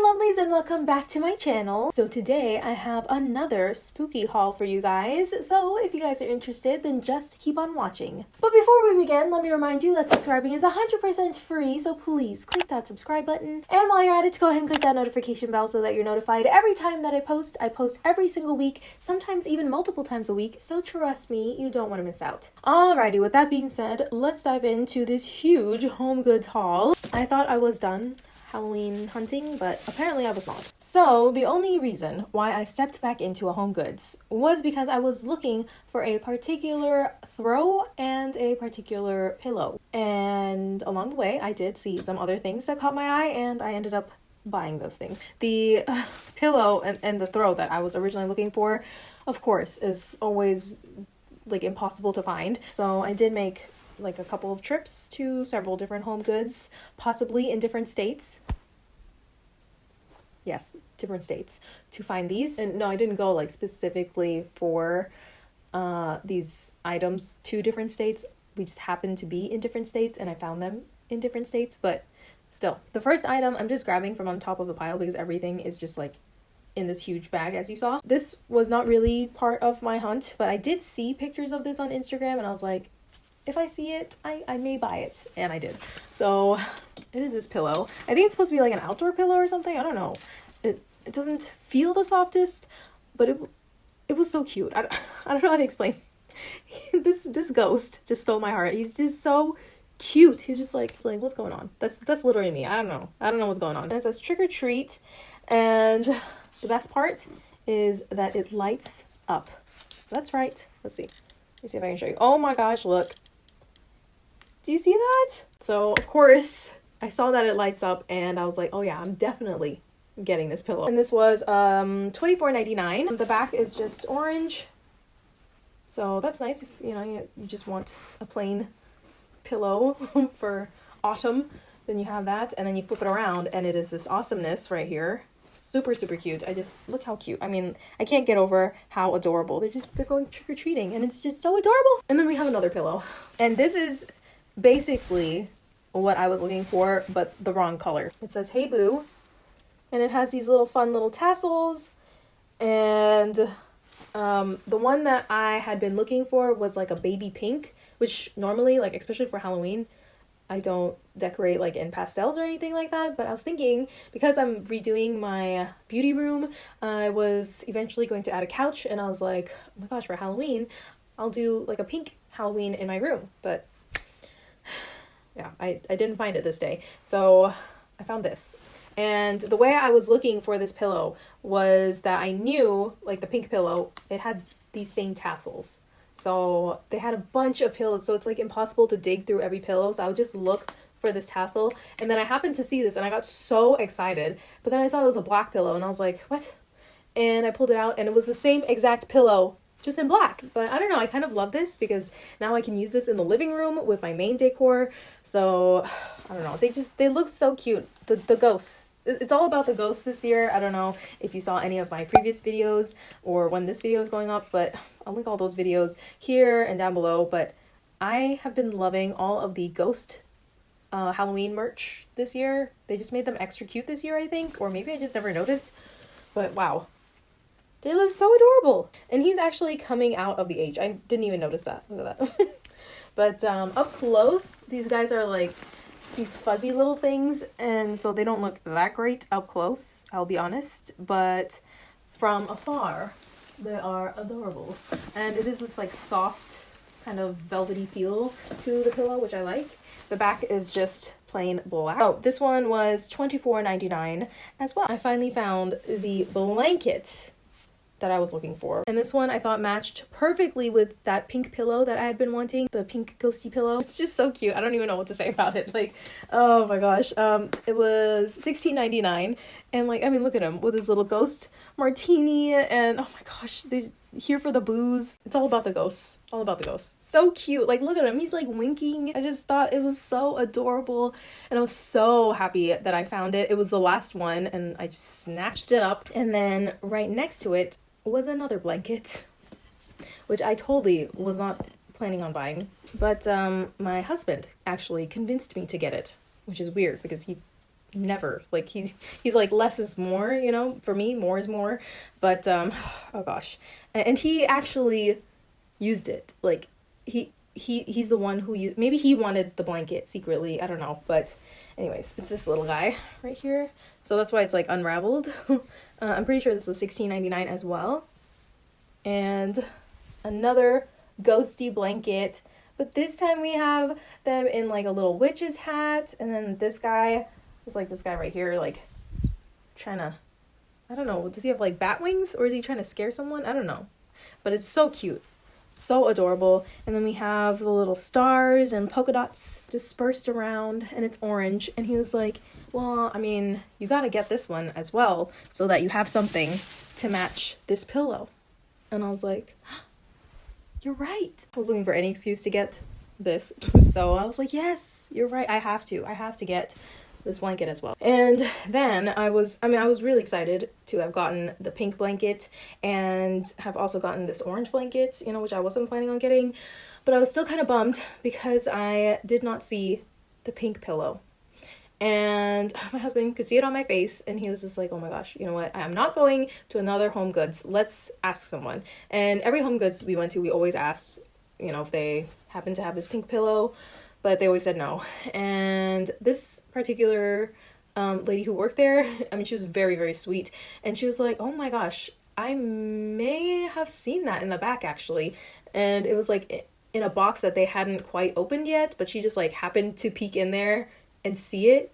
my lovelies and welcome back to my channel. So today I have another spooky haul for you guys. So if you guys are interested, then just keep on watching. But before we begin, let me remind you that subscribing is 100% free. So please click that subscribe button. And while you're at it, go ahead and click that notification bell so that you're notified every time that I post. I post every single week, sometimes even multiple times a week. So trust me, you don't want to miss out. Alrighty, with that being said, let's dive into this huge home goods haul. I thought I was done Halloween hunting, but apparently I was not. So, the only reason why I stepped back into a home goods was because I was looking for a particular throw and a particular pillow. And along the way, I did see some other things that caught my eye, and I ended up buying those things. The uh, pillow and, and the throw that I was originally looking for, of course, is always like impossible to find. So I did make like a couple of trips to several different home goods, possibly in different states. Yes, different states to find these. And no, I didn't go like specifically for uh, these items to different states. We just happened to be in different states and I found them in different states, but still. The first item I'm just grabbing from on top of the pile because everything is just like in this huge bag as you saw. This was not really part of my hunt, but I did see pictures of this on Instagram and I was like, if I see it, I, I may buy it. And I did. So it is this pillow. I think it's supposed to be like an outdoor pillow or something. I don't know. It, it doesn't feel the softest, but it, it was so cute. I don't, I don't know how to explain. this this ghost just stole my heart. He's just so cute. He's just like like what's going on? That's that's literally me. I don't know. I don't know what's going on. And it says trick or treat, and the best part is that it lights up. That's right. Let's see. Let's see if I can show you. Oh my gosh! Look, do you see that? So, of course, I saw that it lights up and I was like, oh yeah, I'm definitely getting this pillow. And this was um $24.99. The back is just orange. So that's nice if, you know, you, you just want a plain pillow for autumn. Then you have that and then you flip it around and it is this awesomeness right here. Super, super cute. I just, look how cute. I mean, I can't get over how adorable. They're just, they're going trick-or-treating and it's just so adorable. And then we have another pillow. And this is basically what I was looking for, but the wrong color. It says, Hey Boo, and it has these little fun little tassels, and um, the one that I had been looking for was like a baby pink, which normally, like, especially for Halloween, I don't decorate like in pastels or anything like that, but I was thinking because I'm redoing my beauty room, I was eventually going to add a couch. And I was like, oh my gosh, for Halloween, I'll do like a pink Halloween in my room, but yeah, I, I didn't find it this day. So I found this. And the way I was looking for this pillow was that I knew, like the pink pillow, it had these same tassels. So they had a bunch of pillows, so it's like impossible to dig through every pillow. So I would just look for this tassel. And then I happened to see this and I got so excited. But then I saw it was a black pillow and I was like, what? And I pulled it out and it was the same exact pillow just in black. But I don't know, I kind of love this because now I can use this in the living room with my main decor. So I don't know, they just, they look so cute. The, the ghosts, it's all about the ghosts this year. I don't know if you saw any of my previous videos or when this video is going up, but I'll link all those videos here and down below. But I have been loving all of the ghost uh, Halloween merch this year. They just made them extra cute this year, I think, or maybe I just never noticed. But wow, they look so adorable. And he's actually coming out of the age. I didn't even notice that. That. but um, up close, these guys are like these fuzzy little things. And so they don't look that great up close, I'll be honest. But from afar, they are adorable. And it is this like soft kind of velvety feel to the pillow, which I like. The back is just plain black. Oh, this one was $24.99 as well. I finally found the blanket that I was looking for. And this one I thought matched perfectly with that pink pillow that I had been wanting, the pink ghosty pillow. It's just so cute. I don't even know what to say about it. Like, oh my gosh. Um, it was $16.99 and like, I mean, look at him with his little ghost martini and oh my gosh, they here for the booze. It's all about the ghosts. All about the ghosts. So cute. Like, look at him. He's like winking. I just thought it was so adorable. And I was so happy that I found it. It was the last one and I just snatched it up. And then right next to it was another blanket, which I totally was not planning on buying. But um, my husband actually convinced me to get it, which is weird because he never like he's he's like less is more you know for me more is more but um oh gosh and he actually used it like he he he's the one who used maybe he wanted the blanket secretly i don't know but anyways it's this little guy right here. So that's why it's like unraveled. Uh, i'm pretty sure this was 16.99 as well. And another ghosty blanket. But this time we have them in like a little witch's hat. And then this guy is like this guy right here like trying to i don't know does he have like bat wings? Or is he trying to scare someone? I don't know. But it's so cute so adorable. And then we have the little stars and polka dots dispersed around, and it's orange. And he was like, Well, I mean, you gotta get this one as well so that you have something to match this pillow. And I was like, You're right. I was looking for any excuse to get this. So I was like, Yes, you're right. I have to. I have to get this blanket as well. And then I was, I mean, I was really excited to have gotten the pink blanket and have also gotten this orange blanket, you know, which I wasn't planning on getting. But I was still kind of bummed because I did not see the pink pillow. And my husband could see it on my face, and he was just like, Oh my gosh, you know what? I'm not going to another Home Goods. Let's ask someone. And every Home Goods we went to, we always asked, you know, if they happen to have this pink pillow but they always said no. And this particular um, lady who worked there, I mean, she was very, very sweet. And she was like, oh my gosh, I may have seen that in the back actually. And it was like in a box that they hadn't quite opened yet, but she just like happened to peek in there and see it.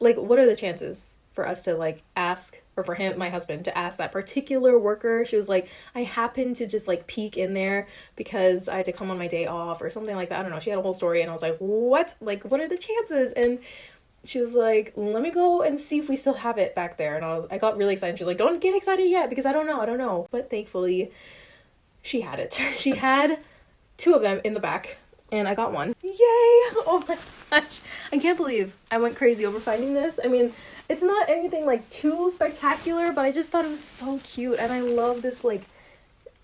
Like, what are the chances for us to like ask or for him, my husband, to ask that particular worker. She was like, I happened to just like peek in there because I had to come on my day off or something like that. I don't know. She had a whole story and I was like, what? Like, what are the chances? And she was like, let me go and see if we still have it back there. And I was, I got really excited. She was like, don't get excited yet because I don't know. I don't know. But thankfully, she had it. she had two of them in the back and I got one. Yay! Oh my gosh. I can't believe I went crazy over finding this. I mean, it's not anything like too spectacular, but I just thought it was so cute and I love this like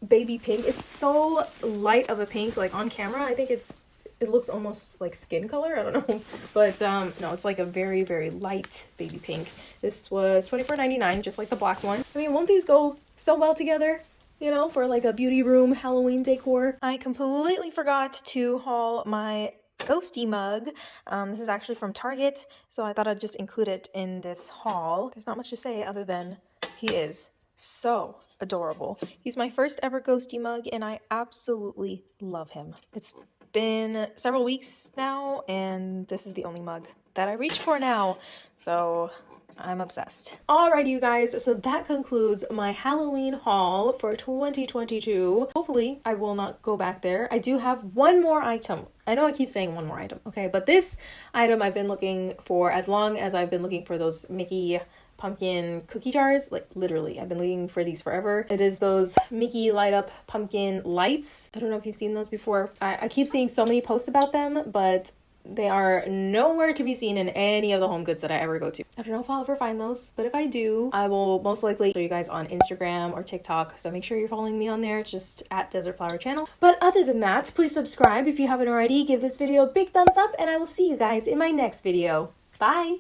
baby pink. It's so light of a pink like on camera. I think it's it looks almost like skin color. I don't know. But um no, it's like a very very light baby pink. This was $24.99 just like the black one. I mean, won't these go so well together? you know, for like a beauty room Halloween decor. I completely forgot to haul my ghosty mug. Um, this is actually from Target, so I thought I'd just include it in this haul. There's not much to say other than he is so adorable. He's my first ever ghosty mug, and I absolutely love him. It's been several weeks now, and this is the only mug that I reach for now. So I'm obsessed. Alrighty, you guys, so that concludes my Halloween haul for 2022. Hopefully, I will not go back there. I do have one more item. I know I keep saying one more item, okay? But this item I've been looking for as long as I've been looking for those Mickey pumpkin cookie jars. Like literally, I've been looking for these forever. It is those Mickey light up pumpkin lights. I don't know if you've seen those before. I, I keep seeing so many posts about them, but they are nowhere to be seen in any of the home goods that I ever go to. I don't know if I'll ever find those, but if I do, I will most likely show you guys on Instagram or TikTok. So make sure you're following me on there. It's just at Desert Flower Channel. But other than that, please subscribe if you haven't already. Give this video a big thumbs up and I will see you guys in my next video. Bye!